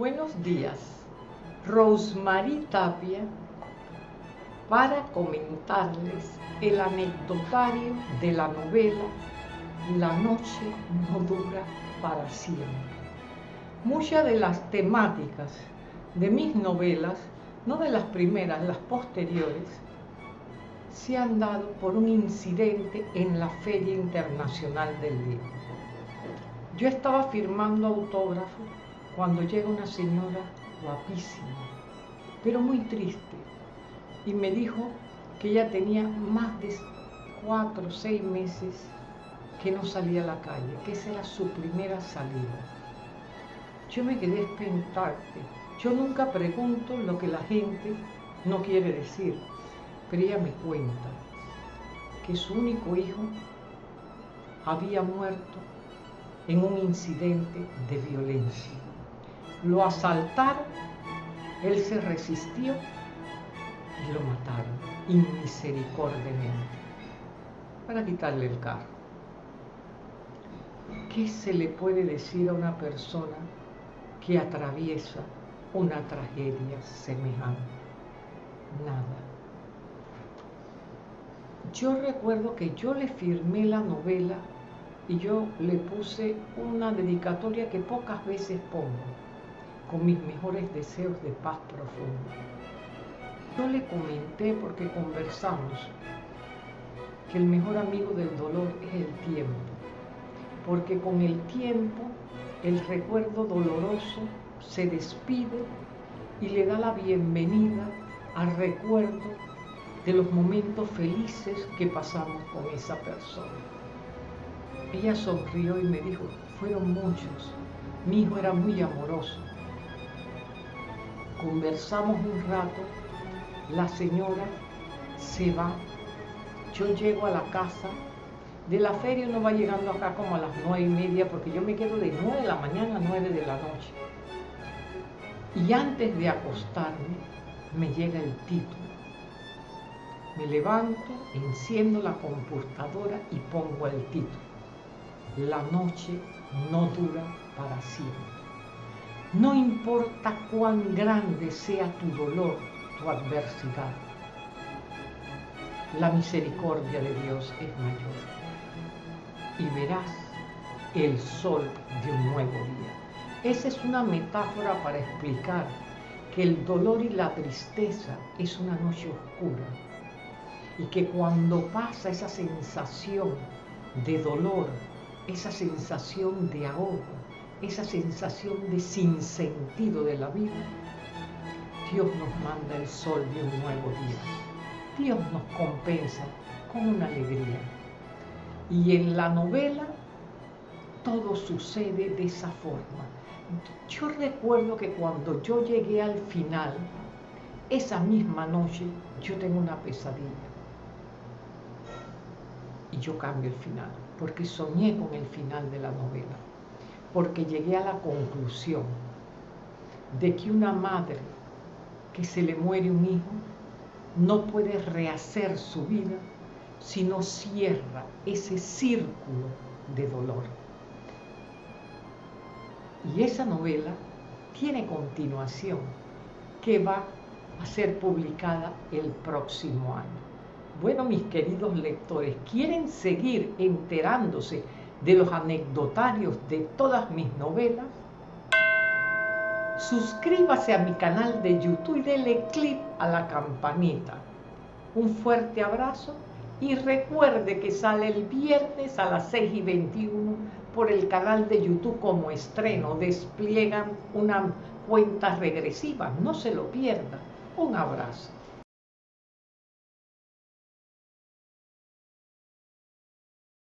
buenos días. Rosemary Tapia para comentarles el anecdotario de la novela La noche no dura para siempre. Muchas de las temáticas de mis novelas, no de las primeras, las posteriores, se han dado por un incidente en la Feria Internacional del Libro. Yo estaba firmando autógrafos cuando llega una señora guapísima, pero muy triste, y me dijo que ella tenía más de cuatro o seis meses que no salía a la calle, que esa era su primera salida. Yo me quedé expectante. Yo nunca pregunto lo que la gente no quiere decir, pero ella me cuenta que su único hijo había muerto en un incidente de violencia. Lo asaltaron, él se resistió y lo mataron inmisericordiamente para quitarle el carro. ¿Qué se le puede decir a una persona que atraviesa una tragedia semejante? Nada. Yo recuerdo que yo le firmé la novela y yo le puse una dedicatoria que pocas veces pongo, con mis mejores deseos de paz profunda. Yo le comenté porque conversamos que el mejor amigo del dolor es el tiempo, porque con el tiempo el recuerdo doloroso se despide y le da la bienvenida al recuerdo de los momentos felices que pasamos con esa persona. Ella sonrió y me dijo, fueron muchos, mi hijo era muy amoroso. Conversamos un rato, la señora se va, yo llego a la casa, de la feria uno va llegando acá como a las nueve y media porque yo me quedo de nueve de la mañana a nueve de la noche. Y antes de acostarme me llega el título me levanto, enciendo la computadora y pongo el título. La noche no dura para siempre. No importa cuán grande sea tu dolor, tu adversidad, la misericordia de Dios es mayor. Y verás el sol de un nuevo día. Esa es una metáfora para explicar que el dolor y la tristeza es una noche oscura y que cuando pasa esa sensación de dolor, esa sensación de ahogo, esa sensación de sinsentido de la vida, Dios nos manda el sol de un nuevo día. Dios nos compensa con una alegría. Y en la novela todo sucede de esa forma. Yo recuerdo que cuando yo llegué al final, esa misma noche yo tengo una pesadilla y yo cambio el final, porque soñé con el final de la novela, porque llegué a la conclusión de que una madre que se le muere un hijo no puede rehacer su vida si no cierra ese círculo de dolor. Y esa novela tiene continuación que va a ser publicada el próximo año. Bueno, mis queridos lectores, ¿quieren seguir enterándose de los anecdotarios de todas mis novelas? Suscríbase a mi canal de YouTube y dele clic a la campanita. Un fuerte abrazo y recuerde que sale el viernes a las 6 y 21 por el canal de YouTube como estreno. Despliegan una cuenta regresiva, no se lo pierda. Un abrazo.